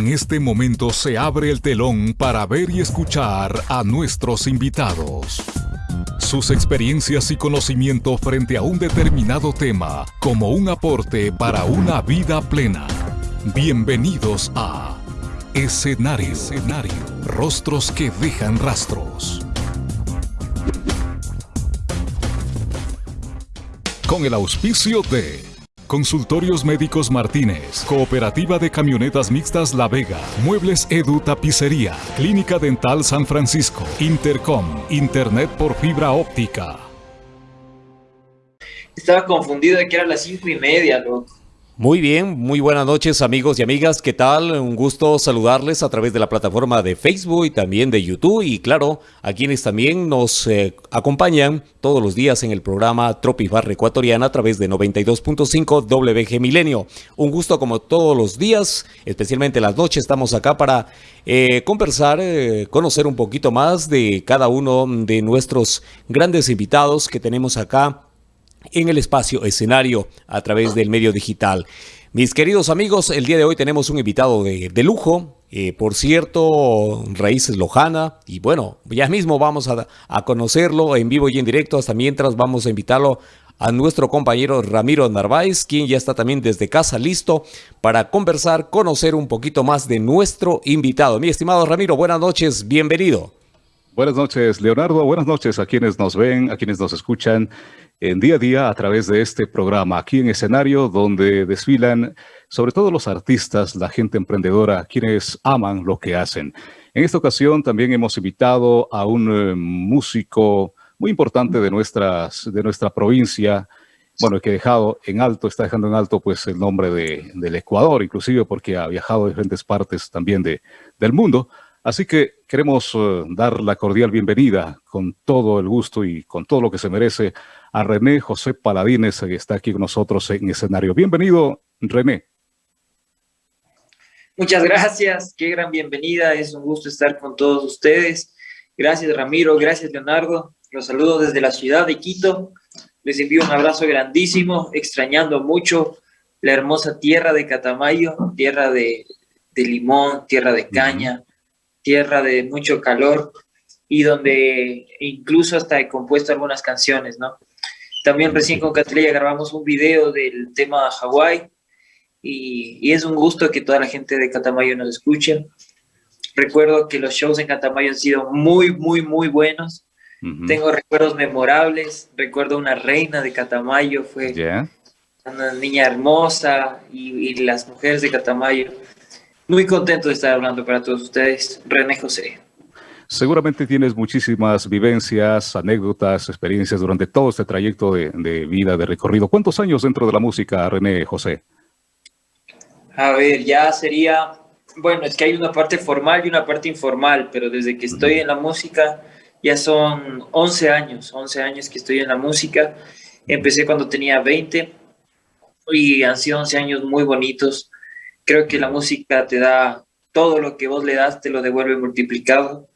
En este momento se abre el telón para ver y escuchar a nuestros invitados. Sus experiencias y conocimiento frente a un determinado tema como un aporte para una vida plena. Bienvenidos a Escenario, Escenario. Rostros que dejan rastros. Con el auspicio de Consultorios Médicos Martínez, Cooperativa de Camionetas Mixtas La Vega, Muebles Edu Tapicería, Clínica Dental San Francisco, Intercom, Internet por fibra óptica. Estaba confundido de que era las cinco y media, loco. Muy bien, muy buenas noches amigos y amigas, ¿qué tal? Un gusto saludarles a través de la plataforma de Facebook y también de YouTube y claro, a quienes también nos eh, acompañan todos los días en el programa Tropifarra Ecuatoriana a través de 92.5 WG Milenio. Un gusto como todos los días, especialmente las noches, estamos acá para eh, conversar, eh, conocer un poquito más de cada uno de nuestros grandes invitados que tenemos acá en el espacio escenario a través del medio digital. Mis queridos amigos, el día de hoy tenemos un invitado de, lujo, eh, por cierto, Raíces Lojana, y bueno, ya mismo vamos a, a, conocerlo en vivo y en directo, hasta mientras vamos a invitarlo a nuestro compañero Ramiro Narváez, quien ya está también desde casa listo para conversar, conocer un poquito más de nuestro invitado. Mi estimado Ramiro, buenas noches, bienvenido. Buenas noches, Leonardo. Buenas noches a quienes nos ven, a quienes nos escuchan en día a día a través de este programa, aquí en escenario donde desfilan sobre todo los artistas, la gente emprendedora, quienes aman lo que hacen. En esta ocasión también hemos invitado a un eh, músico muy importante de, nuestras, de nuestra provincia, bueno, que ha dejado en alto, está dejando en alto pues el nombre de, del Ecuador, inclusive porque ha viajado a diferentes partes también de, del mundo. Así que queremos eh, dar la cordial bienvenida con todo el gusto y con todo lo que se merece a René José Paladines, que está aquí con nosotros en escenario. Bienvenido, René. Muchas gracias, qué gran bienvenida, es un gusto estar con todos ustedes. Gracias Ramiro, gracias Leonardo, los saludo desde la ciudad de Quito, les envío un abrazo grandísimo, extrañando mucho la hermosa tierra de Catamayo, tierra de, limón, tierra de caña, tierra de mucho calor y donde incluso hasta he compuesto algunas canciones, ¿no? También recién con Catrella grabamos un video del tema Hawái y, es un gusto que toda la gente de Catamayo nos escuche. Recuerdo que los shows en Catamayo han sido muy, muy, muy buenos. Tengo recuerdos memorables. Recuerdo una reina de Catamayo, fue una niña hermosa y, y las mujeres de Catamayo. Muy contento de estar hablando para todos ustedes. René José. Seguramente tienes muchísimas vivencias, anécdotas, experiencias durante todo este trayecto de, vida, de recorrido. ¿Cuántos años dentro de la música, René José? A ver, ya sería, bueno, es que hay una parte formal y una parte informal, pero desde que estoy en la música ya son 11 años, 11 años que estoy en la música. Empecé cuando tenía 20 y han sido 11 años muy bonitos. Creo que la música te da todo lo que vos le das, te lo devuelve multiplicado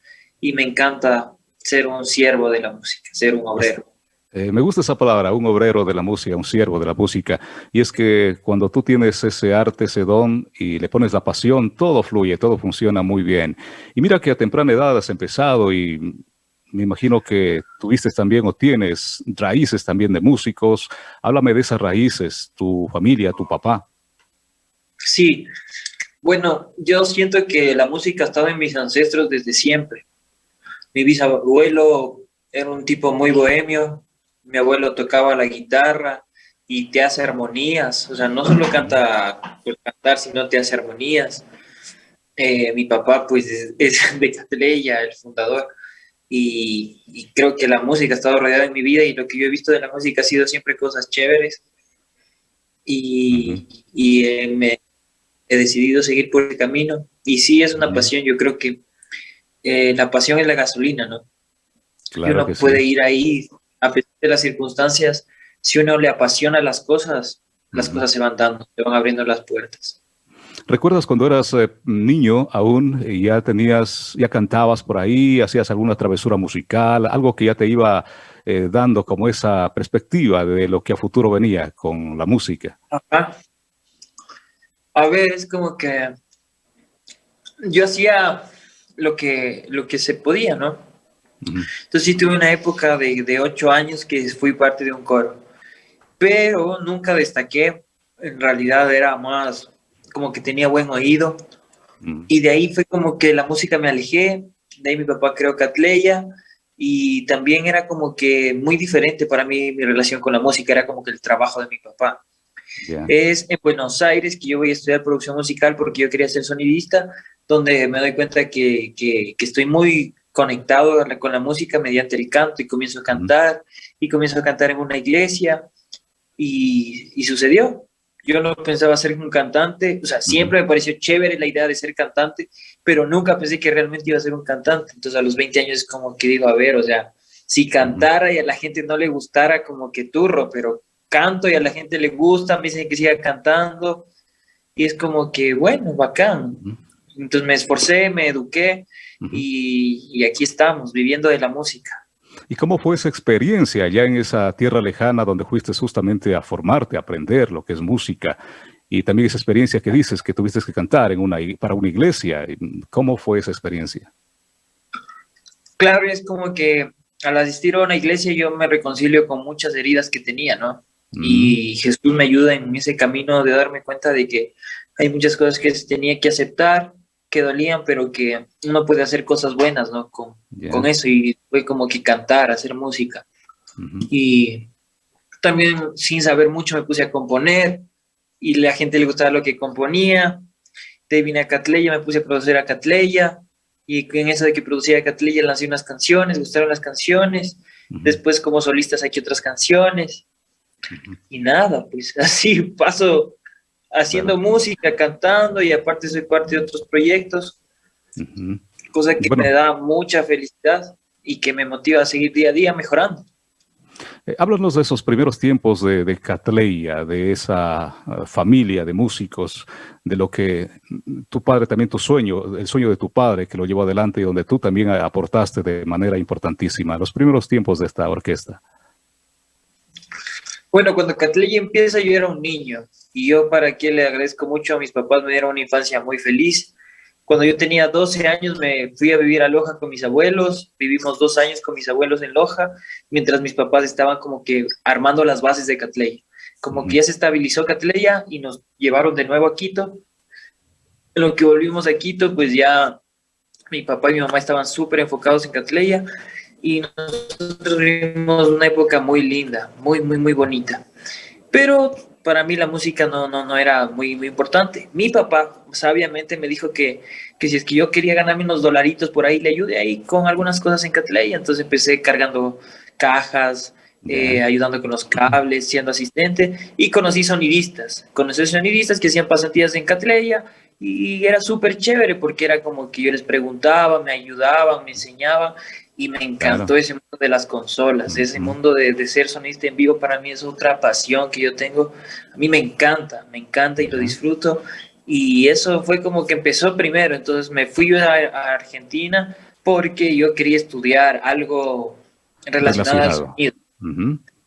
y me encanta ser un siervo de la música, ser un obrero. Eh, me gusta esa palabra, un obrero de la música, un siervo de la música. Y es que cuando tú tienes ese arte, ese don y le pones la pasión, todo fluye, todo funciona muy bien. Y mira que a temprana edad has empezado y me imagino que tuviste también o tienes raíces también de músicos. Háblame de esas raíces, tu familia, tu papá. Sí, bueno, yo siento que la música ha estado en mis ancestros desde siempre. Mi bisabuelo era un tipo muy bohemio, mi abuelo tocaba la guitarra y te hace armonías, o sea, no solo canta por cantar, sino te hace armonías. Eh, mi papá, pues, es, de Catleya, el fundador, y, creo que la música ha estado rodeada en mi vida y lo que yo he visto de la música ha sido siempre cosas chéveres. Y, eh, me he decidido seguir por el camino. Y sí, es una pasión, yo creo que eh, la pasión es la gasolina, ¿no? Claro uno puede ir ahí, a pesar de las circunstancias, si uno le apasiona las cosas, las cosas se van dando, se van abriendo las puertas. ¿Recuerdas cuando eras eh, niño aún, y ya tenías, ya cantabas por ahí, hacías alguna travesura musical, algo que ya te iba eh, dando como esa perspectiva de lo que a futuro venía con la música? A ver, es como que yo hacía lo que, lo que se podía, ¿no? Entonces sí tuve una época de, de ocho años que fui parte de un coro, pero nunca destaqué, en realidad era más como que tenía buen oído, y de ahí fue como que la música me alejé, de ahí mi papá creó Catleya, y también era como que muy diferente para mí mi relación con la música, era como que el trabajo de mi papá. Es en Buenos Aires que yo voy a estudiar producción musical porque yo quería ser sonidista, donde me doy cuenta que, que, estoy muy conectado con la música mediante el canto y comienzo a cantar y comienzo a cantar en una iglesia y, y sucedió. Yo no pensaba ser un cantante, o sea, siempre me pareció chévere la idea de ser cantante, pero nunca pensé que realmente iba a ser un cantante. Entonces a los 20 años es como que digo, a ver, o sea, si cantara y a la gente no le gustara, como que turro, pero canto y a la gente le gusta, me dicen que siga cantando y es como que, bueno, bacán. Entonces me esforcé, me eduqué y, y aquí estamos, viviendo de la música. ¿Y cómo fue esa experiencia allá en esa tierra lejana donde fuiste justamente a formarte, a aprender lo que es música? Y también esa experiencia que dices que tuviste que cantar en una, para una iglesia. ¿Cómo fue esa experiencia? Claro, es como que al asistir a una iglesia yo me reconcilio con muchas heridas que tenía, ¿no? Y Jesús me ayuda en ese camino de darme cuenta de que hay muchas cosas que tenía que aceptar que dolían, pero que uno puede hacer cosas buenas, ¿no? Con, con eso y fue como que cantar, hacer música. Y también sin saber mucho me puse a componer y la gente le gustaba lo que componía. Te vine a Catleya, me puse a producir a Catleya y en eso de que producía a Catleya lancé unas canciones, gustaron las canciones. Después como solista saqué otras canciones. Y nada, pues así paso haciendo música, cantando y aparte soy parte de otros proyectos, cosa que me da mucha felicidad y que me motiva a seguir día a día mejorando. Eh, háblanos de esos primeros tiempos de, de Catleya, de esa uh, familia de músicos, de lo que tu padre, también tu sueño, el sueño de tu padre que lo llevó adelante y donde tú también aportaste de manera importantísima, los primeros tiempos de esta orquesta. Bueno, cuando Catleya empieza yo era un niño y yo para qué le agradezco mucho a mis papás, me dieron una infancia muy feliz. Cuando yo tenía 12 años me fui a vivir a Loja con mis abuelos, vivimos dos años con mis abuelos en Loja, mientras mis papás estaban como que armando las bases de Catleya. Como que ya se estabilizó Catleya y nos llevaron de nuevo a Quito. En lo que volvimos a Quito, pues ya mi papá y mi mamá estaban súper enfocados en Catleya y nosotros vivimos una época muy linda, muy, muy, muy bonita. Pero para mí la música no, no, no era muy, muy importante. Mi papá sabiamente me dijo que, que si es que yo quería ganarme unos dolaritos por ahí, le ayude ahí con algunas cosas en Catley. Entonces empecé cargando cajas, eh, ayudando con los cables, siendo asistente y conocí sonidistas. Conocí sonidistas que hacían pasantías en Catleya y era súper chévere porque era como que yo les preguntaba, me ayudaban, me enseñaban y me encantó ese mundo de las consolas, ese mundo de, de, ser sonista en vivo para mí es otra pasión que yo tengo, a mí me encanta, me encanta y lo disfruto. Y eso fue como que empezó primero, entonces me fui a, a Argentina porque yo quería estudiar algo relacionado, al sonido.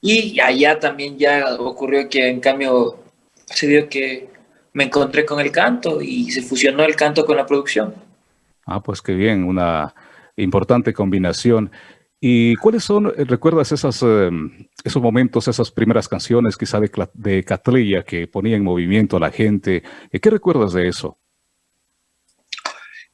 Y allá también ya ocurrió que en cambio se dio que me encontré con el canto y se fusionó el canto con la producción. Ah, pues qué bien, una importante combinación. ¿Y cuáles son, eh, recuerdas esas, em, esos momentos, esas primeras canciones quizá de, de Catrilla que ponía en movimiento a la gente? Eh, ¿Qué recuerdas de eso?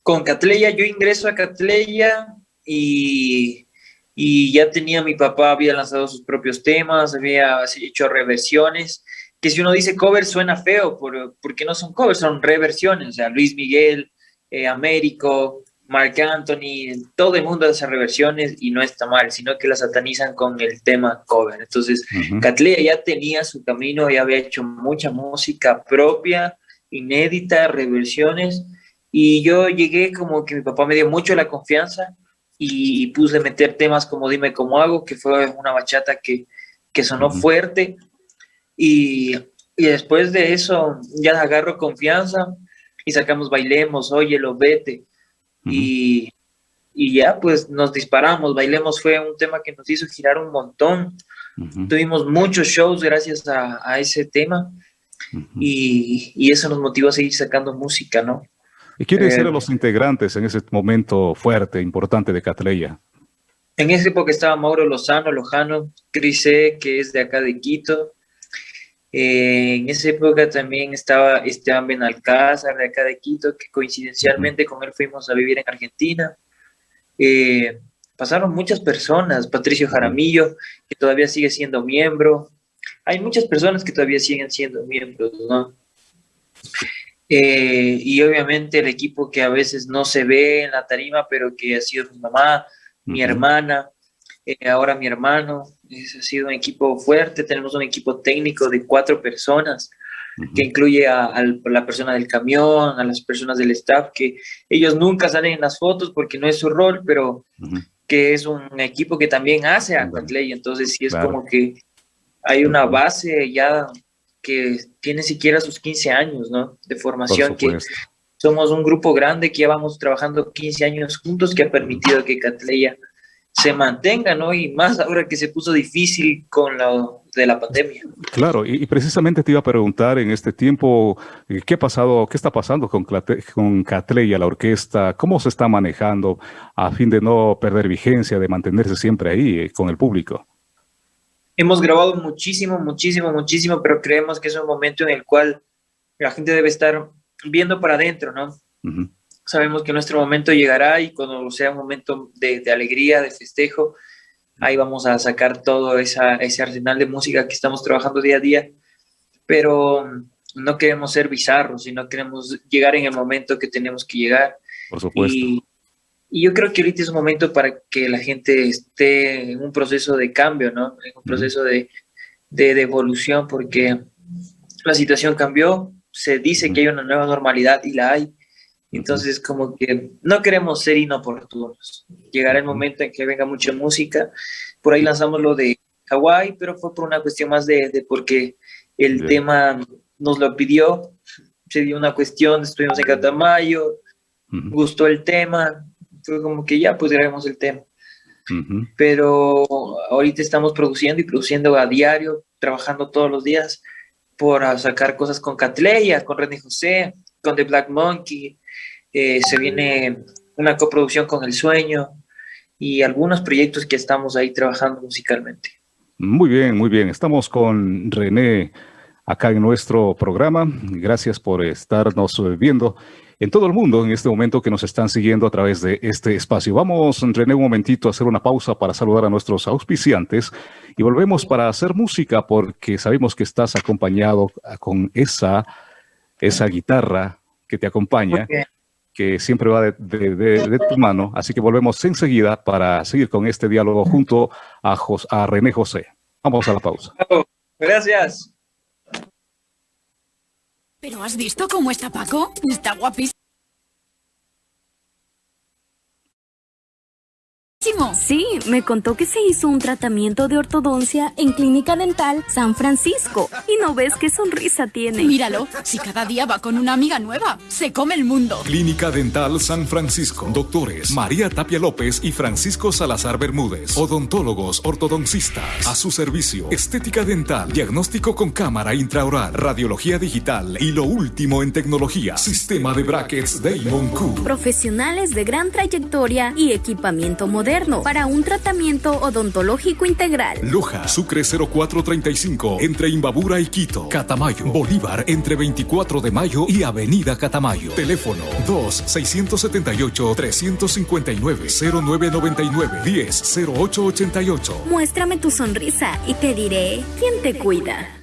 Con Catleya, yo ingreso a Catleya y, y ya tenía, mi papá había lanzado sus propios temas, había hecho reversiones, que si uno dice cover suena feo, porque no son covers, son reversiones, o sea, Luis Miguel, eh, Américo, Mark Anthony, todo el mundo hace reversiones y no está mal, sino que la satanizan con el tema cover. Entonces, uh ya tenía su camino, ya había hecho mucha música propia, inédita, reversiones, y yo llegué como que mi papá me dio mucho la confianza y, puse a meter temas como Dime cómo hago, que fue una bachata que, que sonó fuerte, y, y después de eso ya agarro confianza y sacamos Bailemos, Óyelo, Vete, y, y, ya pues nos disparamos, Bailemos fue un tema que nos hizo girar un montón, tuvimos muchos shows gracias a, a ese tema y, y, eso nos motivó a seguir sacando música, ¿no? ¿Y quiénes eran los integrantes en ese momento fuerte, importante de Catleya? En esa época estaba Mauro Lozano, Lojano, Crise, que es de acá de Quito. Eh, en esa época también estaba Esteban Benalcázar, de acá de Quito, que coincidencialmente con él fuimos a vivir en Argentina. Eh, pasaron muchas personas, Patricio Jaramillo, que todavía sigue siendo miembro. Hay muchas personas que todavía siguen siendo miembros, ¿no? Eh, y obviamente el equipo que a veces no se ve en la tarima, pero que ha sido mi mamá, mi hermana, eh, ahora mi hermano. Ha sido un equipo fuerte. Tenemos un equipo técnico de cuatro personas que incluye a, la persona del camión, a las personas del staff, que ellos nunca salen en las fotos porque no es su rol, pero que es un equipo que también hace a Quatley. Entonces sí es como que hay una base ya que tiene siquiera sus 15 años, ¿no? De formación, que somos un grupo grande que llevamos trabajando 15 años juntos que ha permitido que Catleya se mantenga, ¿no? Y más ahora que se puso difícil con lo de la pandemia. Claro, y, precisamente te iba a preguntar en este tiempo, eh, ¿qué ha pasado, qué está pasando con, con Catleya, la orquesta? ¿Cómo se está manejando a fin de no perder vigencia, de mantenerse siempre ahí eh, con el público? Hemos grabado muchísimo, muchísimo, muchísimo, pero creemos que es un momento en el cual la gente debe estar viendo para adentro, ¿no? Sabemos que nuestro momento llegará y cuando sea un momento de, alegría, de festejo, ahí vamos a sacar todo esa, ese arsenal de música que estamos trabajando día a día, pero no queremos ser bizarros y no queremos llegar en el momento que tenemos que llegar. Por supuesto. Y, y yo creo que ahorita es un momento para que la gente esté en un proceso de cambio, ¿no? En un proceso de, de, de evolución, porque la situación cambió, se dice que hay una nueva normalidad y la hay, entonces, como que no queremos ser inoportunos. Llegará el momento en que venga mucha música. Por ahí lanzamos lo de Hawái, pero fue por una cuestión más de, de porque el tema nos lo pidió. Se dio una cuestión, estuvimos en Catamayo, gustó el tema. Fue como que ya, pues grabemos el tema. Pero ahorita estamos produciendo y produciendo a diario, trabajando todos los días por sacar cosas con Catleya, con René José, con The Black Monkey, eh, se viene una coproducción con El Sueño y algunos proyectos que estamos ahí trabajando musicalmente. Muy bien, muy bien. Estamos con René acá en nuestro programa. Gracias por estarnos viendo en todo el mundo en este momento que nos están siguiendo a través de este espacio. Vamos, René, un momentito a hacer una pausa para saludar a nuestros auspiciantes y volvemos para hacer música porque sabemos que estás acompañado con esa, esa guitarra que te acompaña que siempre va de, tu mano. Así que volvemos enseguida para seguir con este diálogo junto a, a René José. Vamos a la pausa. Gracias. ¿Pero has visto cómo está Paco? Está guapísimo. Sí, me contó que se hizo un tratamiento de ortodoncia en Clínica Dental San Francisco. Y no ves qué sonrisa tiene. Míralo, si cada día va con una amiga nueva, se come el mundo. Clínica Dental San Francisco. Doctores María Tapia López y Francisco Salazar Bermúdez. Odontólogos ortodoncistas. A su servicio. Estética dental. Diagnóstico con cámara intraoral. Radiología digital. Y lo último en tecnología. Sistema de brackets Damon Q. Profesionales de gran trayectoria y equipamiento moderno para un tratamiento odontológico integral. Loja, Sucre 0435, entre Imbabura y Quito. Catamayo, Bolívar, entre 24 de mayo y Avenida Catamayo. Teléfono 2-678-359-0999-10-0888. Muéstrame tu sonrisa y te diré quién te cuida.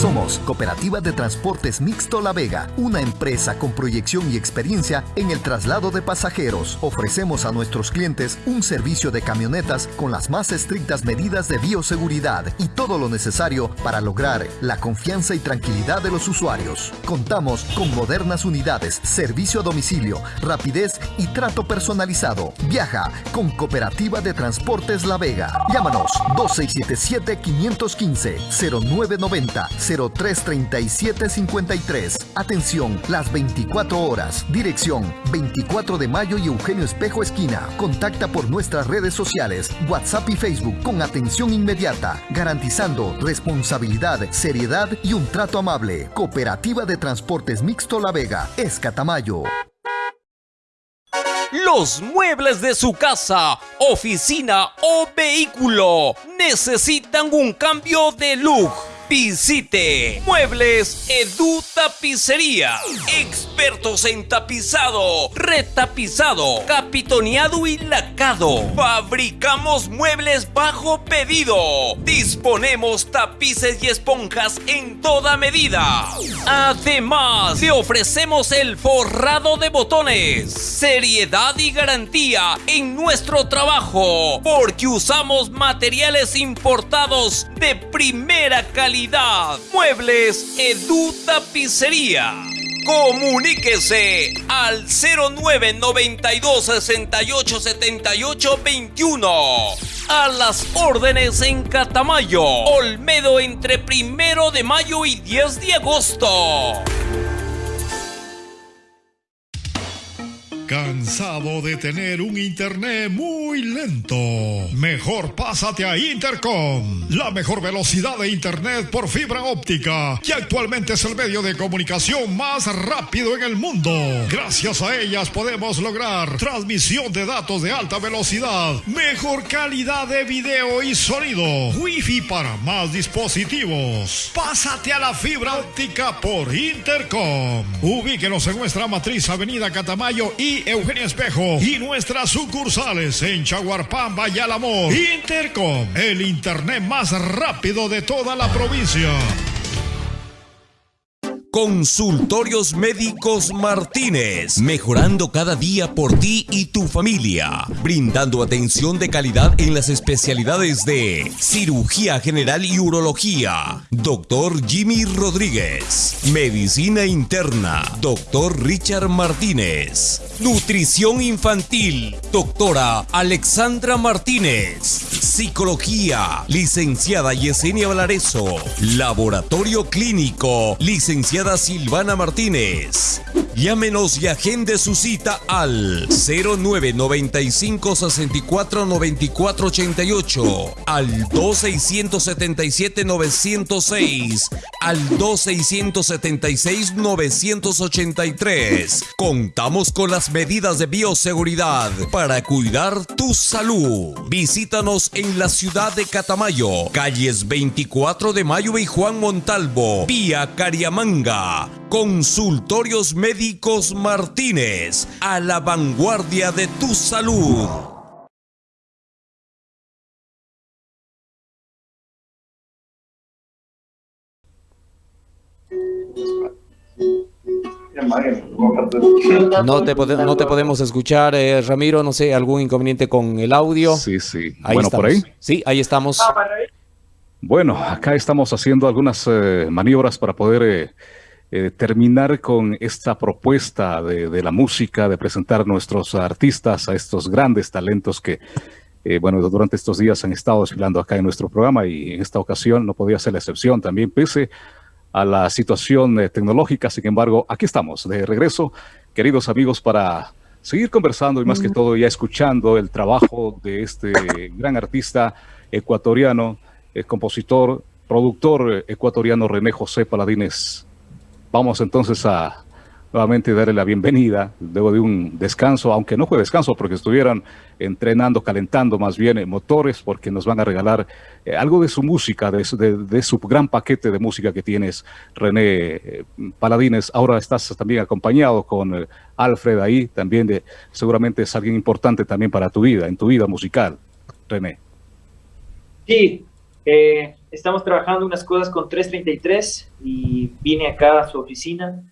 Somos Cooperativa de Transportes Mixto La Vega, una empresa con proyección y experiencia en el traslado de pasajeros. Ofrecemos a nuestros clientes un servicio de camionetas con las más estrictas medidas de bioseguridad y todo lo necesario para lograr la confianza y tranquilidad de los usuarios. Contamos con modernas unidades, servicio a domicilio, rapidez y trato personalizado. Viaja con Cooperativa de Transportes La Vega. Llámanos 2677 515 0990 903-3753. Atención, las 24 horas. Dirección 24 de mayo y Eugenio Espejo Esquina. Contacta por nuestras redes sociales, WhatsApp y Facebook con atención inmediata, garantizando responsabilidad, seriedad y un trato amable. Cooperativa de Transportes Mixto La Vega, Escatamayo. Los muebles de su casa, oficina o vehículo necesitan un cambio de look Visite Muebles Edu Tapicería. Expertos en tapizado, retapizado, capitoneado y lacado. Fabricamos muebles bajo pedido. Disponemos tapices y esponjas en toda medida. Además, le ofrecemos el forrado de botones. Seriedad y garantía en nuestro trabajo. Porque usamos materiales importados de primera calidad Muebles Edu Tapicería. Comuníquese al 0992 68 78 21. A las órdenes en Catamayo, Olmedo entre primero de mayo y 10 de agosto. ¿Cansado de tener un internet muy lento? Mejor pásate a Intercom, la mejor velocidad de internet por fibra óptica, que actualmente es el medio de comunicación más rápido en el mundo. Gracias a ellas podemos lograr transmisión de datos de alta velocidad, mejor calidad de video y sonido, wifi para más dispositivos. Pásate a la fibra óptica por Intercom. Ubíquenos en nuestra matriz Avenida Catamayo y Eugenia Espejo y nuestras sucursales en Chaguarpamba y Alamor. Intercom, el internet más rápido de toda la provincia. Consultorios Médicos Martínez, mejorando cada día por ti y tu familia, brindando atención de calidad en las especialidades de cirugía general y urología, doctor Jimmy Rodríguez, medicina interna, doctor Richard Martínez, nutrición infantil, doctora Alexandra Martínez, psicología, licenciada Yesenia Valareso, laboratorio clínico, licenciada Silvana Martínez. Llámenos y agende su cita al 0995 64 94 88, al 2677 906, al 2676 983. Contamos con las medidas de bioseguridad para cuidar tu salud. Visítanos en la ciudad de Catamayo, calles 24 de Mayo y Juan Montalvo, vía Cariamanga. Consultorios Médicos Martínez, a la vanguardia de tu salud. No te, no te podemos escuchar, eh, Ramiro, no sé, algún inconveniente con el audio. Sí, sí. bueno, por ahí. Sí, ahí estamos. Bueno, acá estamos haciendo algunas eh, maniobras para poder eh, terminar con esta propuesta de, la música, de presentar a nuestros artistas, a estos grandes talentos que, bueno, durante estos días han estado desfilando acá en nuestro programa y en esta ocasión no podía ser la excepción también, pese a la situación eh, tecnológica. Sin embargo, aquí estamos de regreso, queridos amigos, para seguir conversando y más que todo ya escuchando el trabajo de este gran artista ecuatoriano, el compositor, productor eh, ecuatoriano René José Paladines. Vamos entonces a nuevamente darle la bienvenida luego de un descanso, aunque no fue descanso porque estuvieran entrenando, calentando más bien eh, motores, porque nos van a regalar eh, algo de su música, de, de, su gran paquete de música que tienes, René eh, Paladines. Ahora estás también acompañado con Alfred ahí, también de, seguramente es alguien importante también para tu vida, en tu vida musical, René. Sí, estamos trabajando unas cosas con 333 y vine acá a su oficina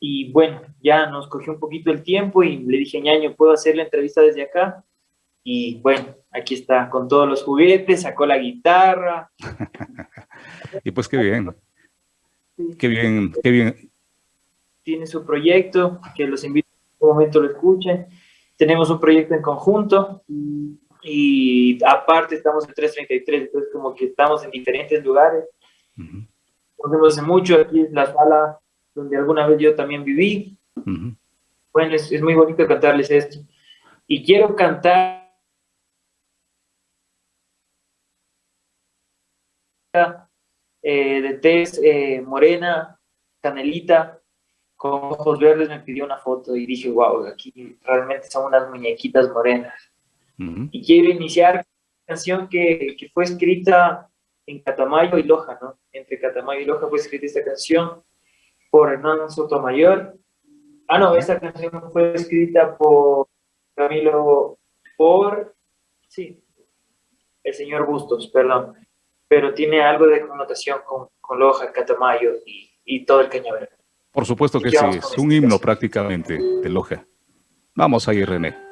y bueno, ya nos cogió un poquito el tiempo y le dije, ñaño, ¿puedo hacer la entrevista desde acá? Y bueno, aquí está, con todos los juguetes, sacó la guitarra. y pues qué bien. Qué bien, qué bien. Tiene su proyecto, que los invito a que en un momento lo escuchen. Tenemos un proyecto en conjunto y aparte estamos en 333, entonces como que estamos en diferentes lugares. conocemos hace mucho, aquí es la sala donde alguna vez yo también viví. Bueno, es, es muy bonito cantarles esto. Y quiero cantar eh, de tez eh, morena, canelita, con ojos verdes, me pidió una foto y dije, wow, aquí realmente son unas muñequitas morenas. Y quiero iniciar una canción que, que, fue escrita en Catamayo y Loja, ¿no? Entre Catamayo y Loja fue escrita esta canción por Hernán Sotomayor. Ah, no, esta canción fue escrita por Camilo, por, sí, el señor Bustos, perdón pero tiene algo de connotación con, con Loja, Catamayo y, y todo el Cañaveral. Por supuesto que sí, es un himno prácticamente de Loja. Vamos ahí, René.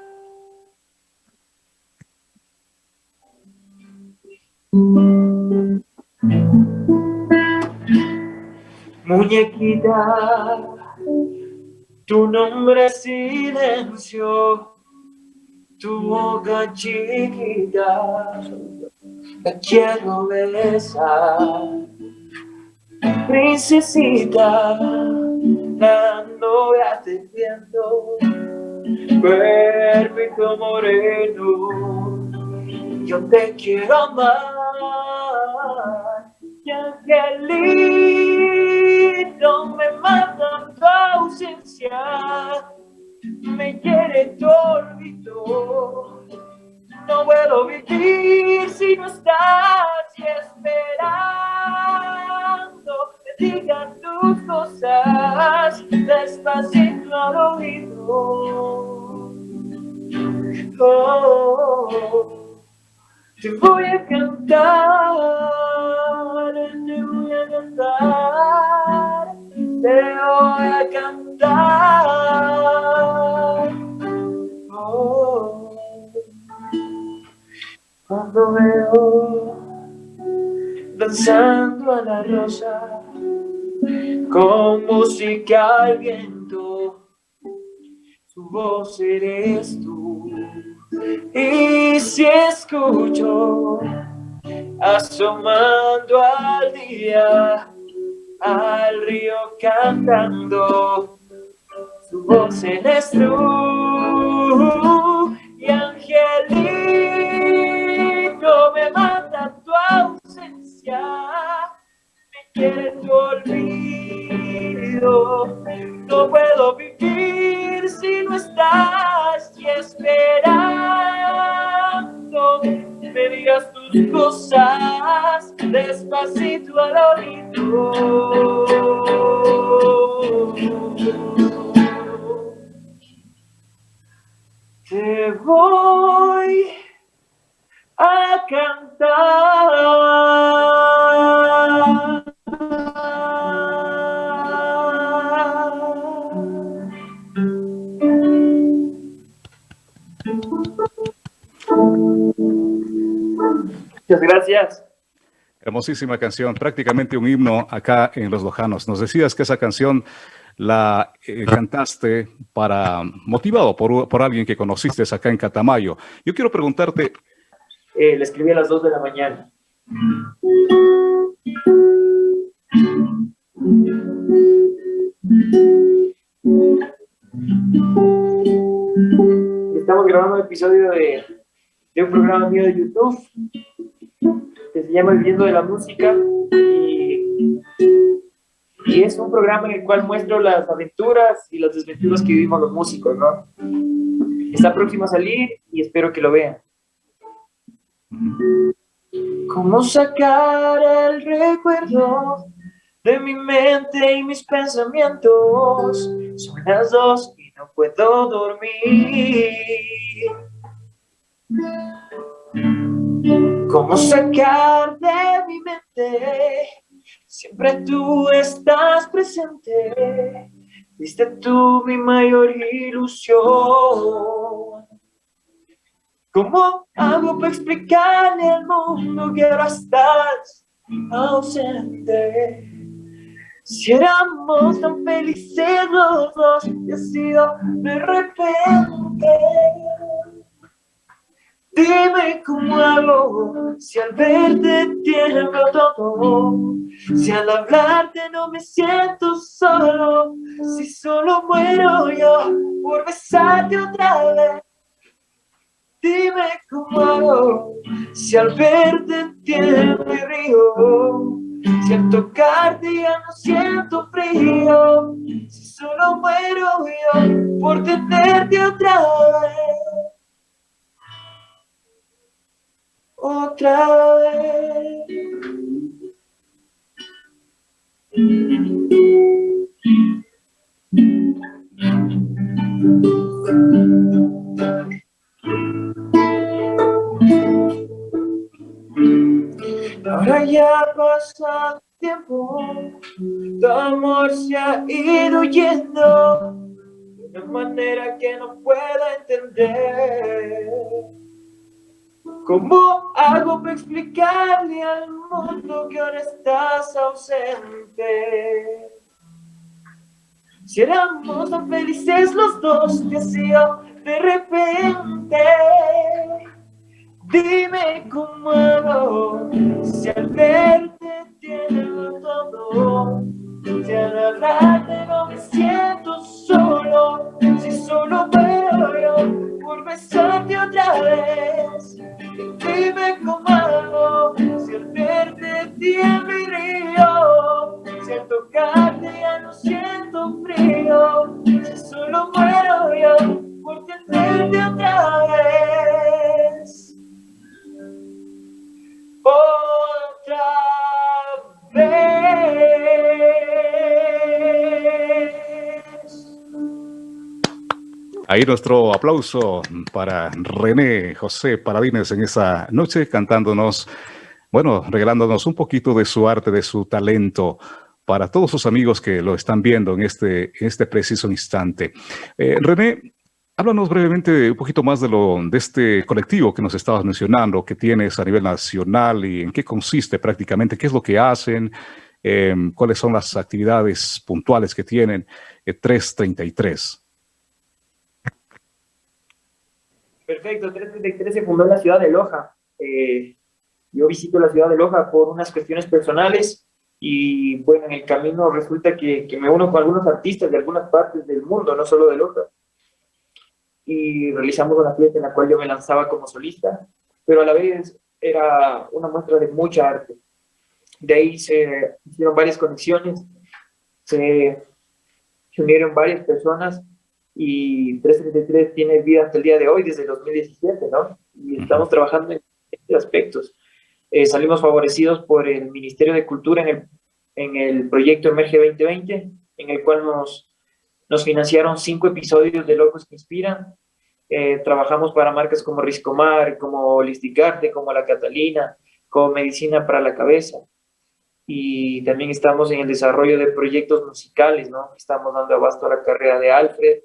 Muñequita, tu nombre silencio, tu boca chiquita la quiero besar. Princesita, ando atendiendo, perfecto moreno, yo te quiero amar. Y angelito me mata tu ausencia, me quiere tu no puedo vivir si no estás y esperando que digan tus cosas despacito al oído. Oh, te voy a cantar, cantar. Oh. Cuando veo danzando a la rosa con música al viento, su voz eres tú. Y si escucho asomando al día, al río cantando, su voz eres tú. Y angelito me mata tu ausencia, me quiere tu olvido, no puedo vivir si no estás y esperando me digas tus cosas despacito al oído. Te voy a cantar. Muchas gracias. Hermosísima canción, prácticamente un himno acá en Los Lojanos. Nos decías que esa canción la eh, cantaste para motivado por, por, alguien que conociste acá en Catamayo. Yo quiero preguntarte, eh, le escribí a las 2 de la mañana. Estamos grabando un episodio de, de un programa mío de YouTube que se llama Viviendo de la Música y, y, es un programa en el cual muestro las aventuras y las desventuras que vivimos los músicos, ¿no? Está próximo a salir y espero que lo vean. ¿Cómo sacar el recuerdo de mi mente y mis pensamientos? Son las dos y no puedo dormir. ¿Cómo sacar de mi mente? Siempre tú estás presente. Viste tú mi mayor ilusión. ¿Cómo hago para explicarle al mundo que ahora estás ausente? Si éramos tan felices los dos y ha sido de repente Dime cómo hago si al verte tiemblo todo, si al hablarte no me siento solo, si solo muero yo por besarte otra vez. Dime cómo hago si al verte tiemblo y río, si al tocarte ya no siento frío, si solo muero yo por tenerte otra vez. Otra vez. Ahora ya pasa tiempo, tu amor se ha ido yendo de una manera que no puedo entender. ¿Cómo hago para explicarle al mundo que ahora estás ausente? Si éramos tan felices los dos, te hacía de repente. Dime cómo hago, si al verte tiene todo, si al hablarte no me siento solo, si solo veo yo por besarte otra vez. Dime cómo hago, si al verte tiembla y río, si al tocarte ya no siento frío, si solo muero yo por tenerte otra vez. Otra vez. Ahí nuestro aplauso para René José Paradines en esa noche cantándonos, bueno, regalándonos un poquito de su arte, de su talento para todos sus amigos que lo están viendo en este, este preciso instante. Eh, René, háblanos brevemente un poquito más de, lo, de este colectivo que nos estabas mencionando, que tienes a nivel nacional y en qué consiste prácticamente, qué es lo que hacen, eh, cuáles son las actividades puntuales que tienen, eh, 333. Perfecto, 333 se fundó en la ciudad de Loja. Eh, yo visito la ciudad de Loja por unas cuestiones personales y bueno, en el camino resulta que, que me uno con algunos artistas de algunas partes del mundo, no solo de Loja. Y realizamos una fiesta en la cual yo me lanzaba como solista, pero a la vez era una muestra de mucha arte. De ahí se hicieron varias conexiones, se, se unieron varias personas y 333 tiene vida hasta el día de hoy, desde el 2017, ¿no? Y estamos trabajando en estos aspectos. Eh, salimos favorecidos por el Ministerio de Cultura en el, en el proyecto Emerge 2020, en el cual nos, nos financiaron cinco episodios de Locos que Inspiran. Eh, trabajamos para marcas como Riscomar, como Listicarte, como La Catalina, como Medicina para la Cabeza. Y también estamos en el desarrollo de proyectos musicales, ¿no? Estamos dando abasto a la carrera de Alfred,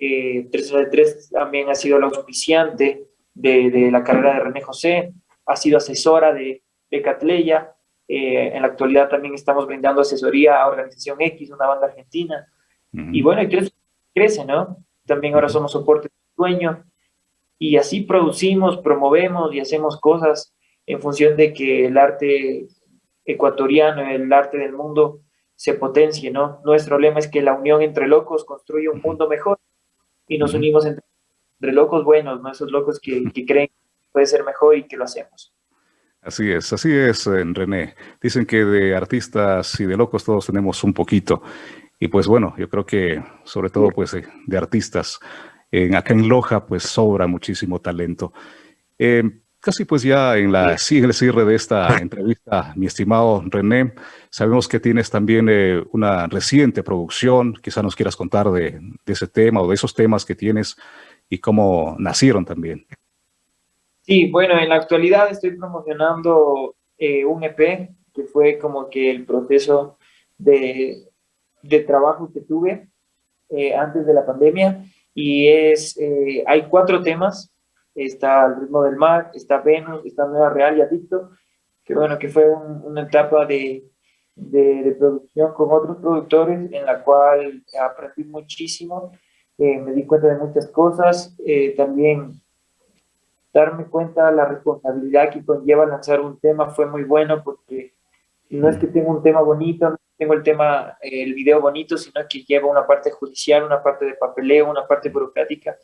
eh, 333 también ha sido el auspiciante de, de, la carrera de René José, ha sido asesora de, de Catleya, eh, en la actualidad también estamos brindando asesoría a Organización X, una banda argentina, uh -huh. y bueno, y crece, crece, ¿no? También ahora somos soporte de dueño, y así producimos, promovemos y hacemos cosas en función de que el arte ecuatoriano, el arte del mundo se potencie, ¿no? Nuestro lema es que la unión entre locos construye un mundo mejor, y nos unimos entre, entre locos buenos, ¿no? Esos locos que, que, creen que puede ser mejor y que lo hacemos. Así es, así es, René. Dicen que de artistas y de locos todos tenemos un poquito. Y pues bueno, yo creo que sobre todo pues de artistas, en, acá en Loja pues sobra muchísimo talento. Eh, casi pues ya en, la, sí, en el cierre de esta entrevista, mi estimado René, sabemos que tienes también eh, una reciente producción, quizá nos quieras contar de, de, ese tema o de esos temas que tienes y cómo nacieron también. Sí, bueno, en la actualidad estoy promocionando eh, un EP, que fue como que el proceso de, de trabajo que tuve eh, antes de la pandemia, y es, hay cuatro temas, está El ritmo del mar, está Venus, está Nueva Real y Adicto, que bueno, que fue un, una etapa de, de, de, producción con otros productores en la cual aprendí muchísimo, eh, me di cuenta de muchas cosas, eh, también, darme cuenta de la responsabilidad que conlleva lanzar un tema fue muy bueno porque no es que tenga un tema bonito, no tengo el tema, el video bonito, sino que lleva una parte judicial, una parte de papeleo, una parte burocrática,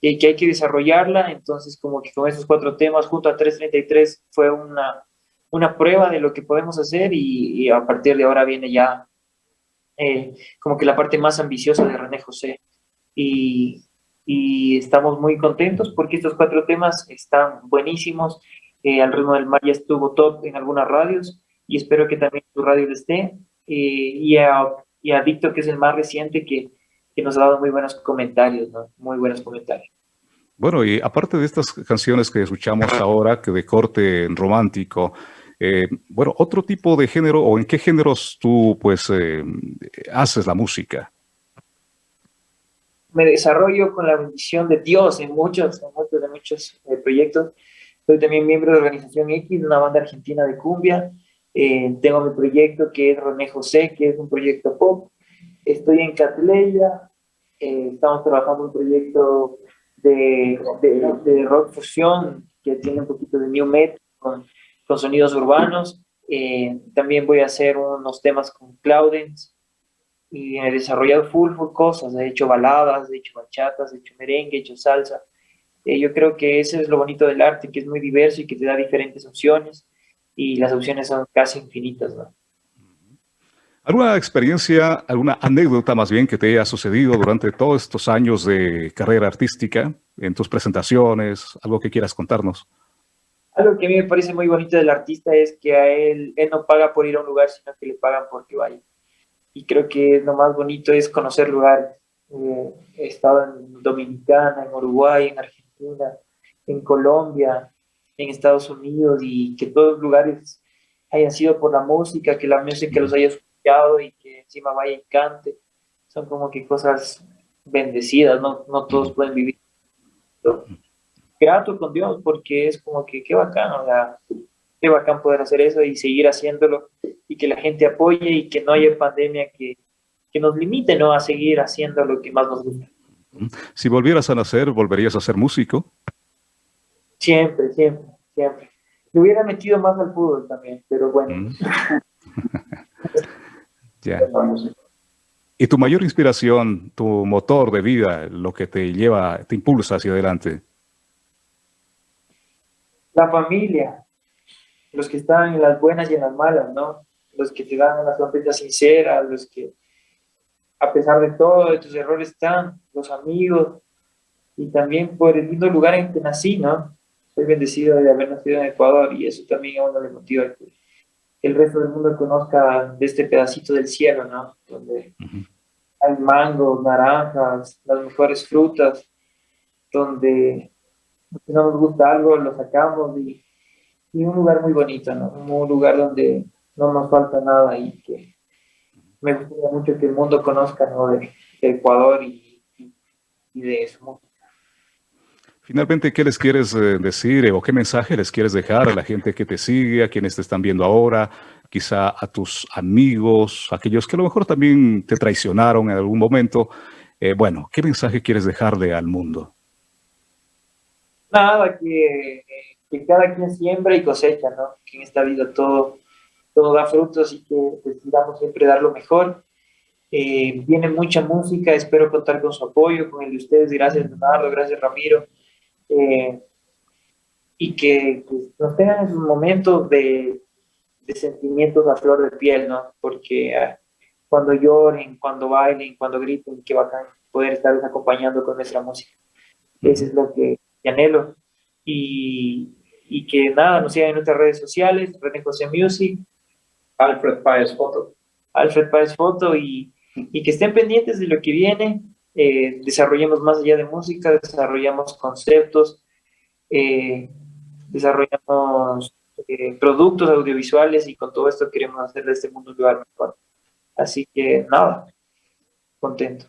y que hay que desarrollarla, entonces como que con esos cuatro temas junto a 333 fue una, una prueba de lo que podemos hacer y, a partir de ahora viene ya eh, como que la parte más ambiciosa de René José. Y, y estamos muy contentos porque estos cuatro temas están buenísimos. Eh, al ritmo del mar ya estuvo top en algunas radios y espero que también tu radio esté. Eh, y, a, y a Víctor, que es el más reciente, que, que nos ha dado muy buenos comentarios, ¿no? Muy buenos comentarios. Bueno, y aparte de estas canciones que escuchamos ahora, que de corte romántico, eh, bueno, otro tipo de género, o en qué géneros tú, pues, haces la música? me desarrollo con la bendición de Dios en muchos, en muchos de muchos eh, proyectos. Soy también miembro de Organización X, una banda argentina de cumbia. Eh, tengo mi proyecto que es René José, que es un proyecto pop. Estoy en Catleya, eh, estamos trabajando un proyecto de, de, rock fusión que tiene un poquito de new metal con, con sonidos urbanos. también voy a hacer unos temas con Claudens, y he desarrollado full, full cosas, he hecho baladas, he hecho bachatas, he hecho merengue, he hecho salsa. Eh, yo creo que eso es lo bonito del arte, que es muy diverso y que te da diferentes opciones y las opciones son casi infinitas. ¿no? ¿Alguna experiencia, alguna anécdota más bien que te haya sucedido durante todos estos años de carrera artística, en tus presentaciones, algo que quieras contarnos? Algo que a mí me parece muy bonito del artista es que a él, él no paga por ir a un lugar, sino que le pagan porque vaya y creo que lo más bonito es conocer lugares. Eh, he estado en Dominicana, en Uruguay, en Argentina, en Colombia, en Estados Unidos y que todos los lugares hayan sido por la música, que la música los haya y que encima vaya y cante. Son como que cosas bendecidas, no, no todos pueden vivir. Grato con Dios porque es como que qué bacán, o sea, qué bacán poder hacer eso y seguir haciéndolo y que la gente apoye y que no haya pandemia que, que nos limite ¿no? a seguir haciendo lo que más nos gusta. Si volvieras a nacer, ¿volverías a ser músico? Siempre, siempre, siempre. Me hubiera metido más al fútbol también, pero bueno. ya. ¿Y tu mayor inspiración, tu motor de vida, lo que te lleva, te impulsa hacia adelante? La familia, los que están en las buenas y en las malas, ¿no? Los que te dan una sonrisa sincera, los que a pesar de todo, de tus errores están, los amigos, y también por el lindo lugar en que nací, ¿no? Soy bendecido de haber nacido en Ecuador y eso también a uno le motiva que el resto del mundo conozca de este pedacito del cielo, ¿no? Donde hay mangos, naranjas, las mejores frutas, donde si no nos gusta algo lo sacamos y y un lugar muy bonito, ¿no? Un lugar donde no nos falta nada y que me gustaría mucho que el mundo conozca, ¿no? De, Ecuador y, de su música. Finalmente, ¿qué les quieres eh, decir eh, o qué mensaje les quieres dejar a la gente que te sigue, a quienes te están viendo ahora, quizá a tus amigos, aquellos que a lo mejor también te traicionaron en algún momento? Eh, bueno, ¿qué mensaje quieres dejarle al mundo? Nada, que cada quien siembra y cosecha, ¿no? Que en esta vida todo, todo da frutos y que decidamos siempre dar lo mejor. Viene mucha música, espero contar con su apoyo, con el de ustedes. Gracias, Leonardo, gracias, Ramiro. Eh, y que, nos tengan esos momentos de, de, sentimientos a flor de piel, ¿no? Porque ah, cuando lloren, cuando bailen, cuando griten, qué bacán poder estarles acompañando con nuestra música. Eso es lo que anhelo. Y, y que nada, nos sigan en nuestras redes sociales, René José Music, Alfred Páez Foto. Alfred Páez Foto y, y, que estén pendientes de lo que viene, eh, desarrollemos más allá de música, desarrollamos conceptos, eh, desarrollamos eh, productos audiovisuales y con todo esto queremos hacer de este mundo un lugar mejor. Así que nada, contento.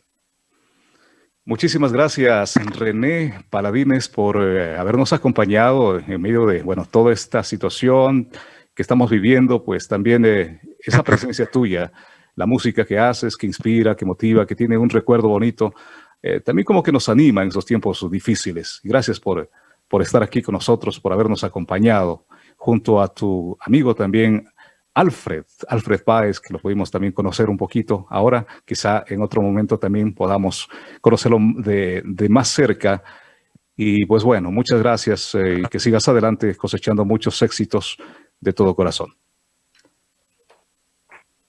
Muchísimas gracias, René Paladines, por eh, habernos acompañado en medio de, bueno, toda esta situación que estamos viviendo, pues también esa presencia tuya, la música que haces, que inspira, que motiva, que tiene un recuerdo bonito, eh, también como que nos anima en esos tiempos difíciles. Gracias por, por estar aquí con nosotros, por habernos acompañado, junto a tu amigo también, Alfred, Alfred Páez, que lo pudimos también conocer un poquito ahora, quizá en otro momento también podamos conocerlo de, más cerca. Y pues bueno, muchas gracias eh, y que sigas adelante cosechando muchos éxitos de todo corazón.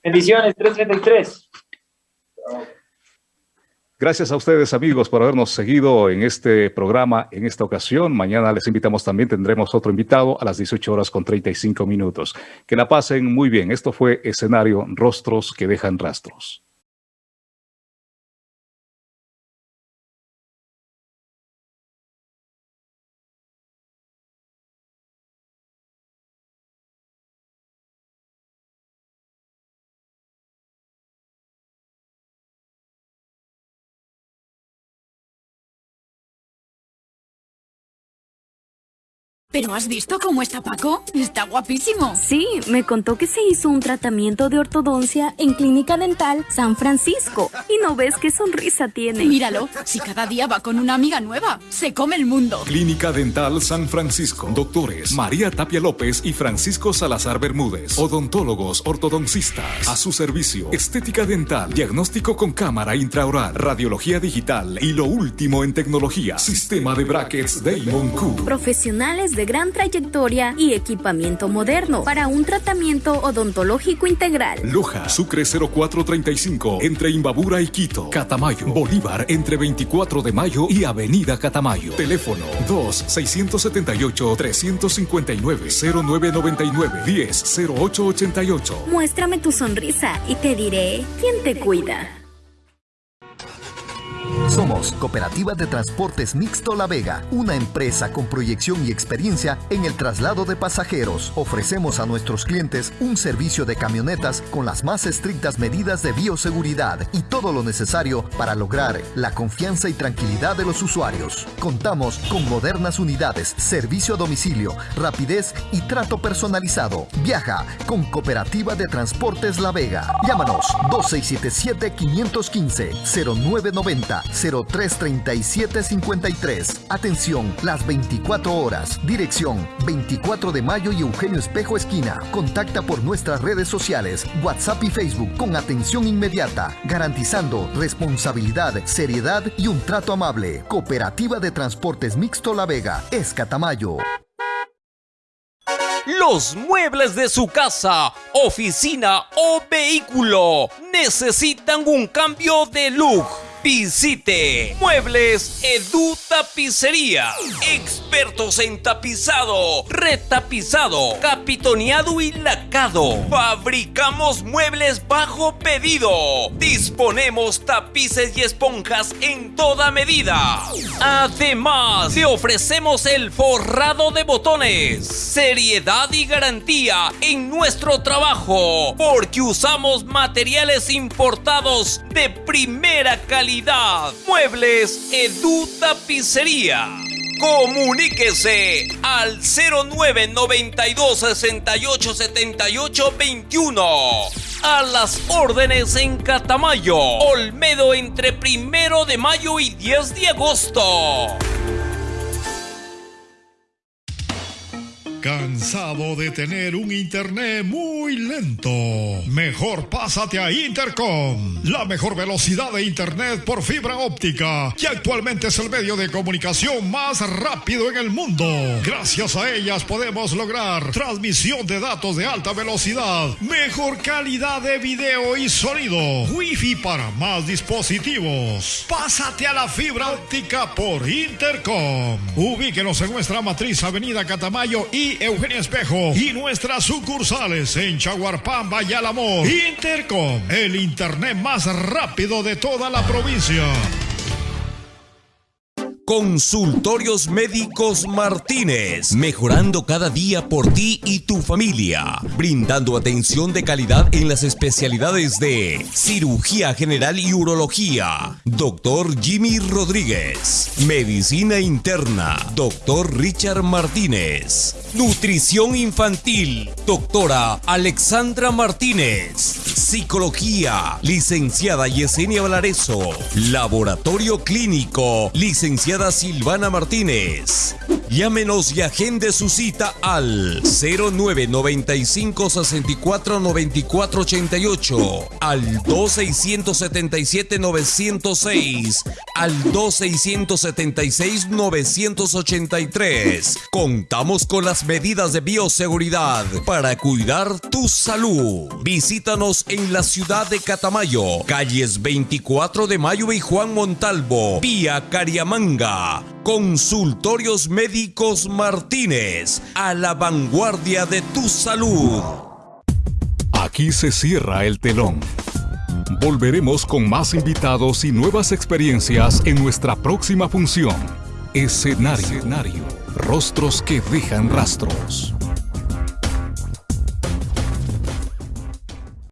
Bendiciones, 333. Gracias a ustedes, amigos, por habernos seguido en este programa en esta ocasión. Mañana les invitamos también, tendremos otro invitado a las 18 horas con 35 minutos. Que la pasen muy bien. Esto fue Escenario Rostros que dejan rastros. ¿Pero has visto cómo está Paco? Está guapísimo. Sí, me contó que se hizo un tratamiento de ortodoncia en Clínica Dental San Francisco. ¿Y no ves qué sonrisa tiene? Míralo, si cada día va con una amiga nueva, se come el mundo. Clínica Dental San Francisco. Doctores María Tapia López y Francisco Salazar Bermúdez. Odontólogos, ortodoncistas. A su servicio. Estética dental, diagnóstico con cámara intraoral, radiología digital y lo último en tecnología. Sistema de brackets Damon Q. Profesionales de de gran trayectoria y equipamiento moderno para un tratamiento odontológico integral. Loja, Sucre 0435, entre Imbabura y Quito. Catamayo, Bolívar, entre 24 de mayo y Avenida Catamayo. Teléfono 2-679-359-0999-10-0888. Muéstrame tu sonrisa y te diré quién te cuida. Somos Cooperativa de Transportes Mixto La Vega, una empresa con proyección y experiencia en el traslado de pasajeros. Ofrecemos a nuestros clientes un servicio de camionetas con las más estrictas medidas de bioseguridad y todo lo necesario para lograr la confianza y tranquilidad de los usuarios. Contamos con modernas unidades, servicio a domicilio, rapidez y trato personalizado. Viaja con Cooperativa de Transportes La Vega. Llámanos 2677 515 0990 033753. Atención, las 24 horas. Dirección 24 de mayo y Eugenio Espejo Esquina. Contacta por nuestras redes sociales, WhatsApp y Facebook con atención inmediata, garantizando responsabilidad, seriedad y un trato amable. Cooperativa de Transportes Mixto La Vega, Escatamayo. Los muebles de su casa, oficina o vehículo necesitan un cambio de look Visite Muebles Edu Tapicería. Expertos en tapizado, retapizado, capitoneado y lacado. Fabricamos muebles bajo pedido. Disponemos tapices y esponjas en toda medida. Además, te ofrecemos el forrado de botones. Seriedad y garantía en nuestro trabajo. Porque usamos materiales importados de primera calidad Muebles Edu Tapicería. Comuníquese al 0992 68 78 21. A las órdenes en Catamayo, Olmedo entre primero de mayo y 10 de agosto. ¿Cansado de tener un internet muy lento? Mejor pásate a Intercom, la mejor velocidad de internet por fibra óptica, que actualmente es el medio de comunicación más rápido en el mundo. Gracias a ellas podemos lograr transmisión de datos de alta velocidad, mejor calidad de video y sonido, wifi para más dispositivos. Pásate a la fibra óptica por Intercom. Ubíquenos en nuestra matriz Avenida Catamayo y Eugenia Espejo y nuestras sucursales en Chaguarpamba y Alamor. Intercom, el internet más rápido de toda la provincia. Consultorios Médicos Martínez, mejorando cada día por ti y tu familia, brindando atención de calidad en las especialidades de cirugía general y urología, doctor Jimmy Rodríguez, medicina interna, doctor Richard Martínez, nutrición infantil, doctora Alexandra Martínez, psicología, licenciada Yesenia Valareso, laboratorio clínico, licenciada Silvana Martínez. Llámenos y agende su cita al 0995 64 94 88, al 2677 906, al 2676 983. Contamos con las medidas de bioseguridad para cuidar tu salud. Visítanos en la ciudad de Catamayo, calles 24 de Mayo y Juan Montalvo, vía Cariamanga. Consultorios Médicos Martínez, a la vanguardia de tu salud. Aquí se cierra el telón. Volveremos con más invitados y nuevas experiencias en nuestra próxima función. Escenario. Rostros que dejan rastros.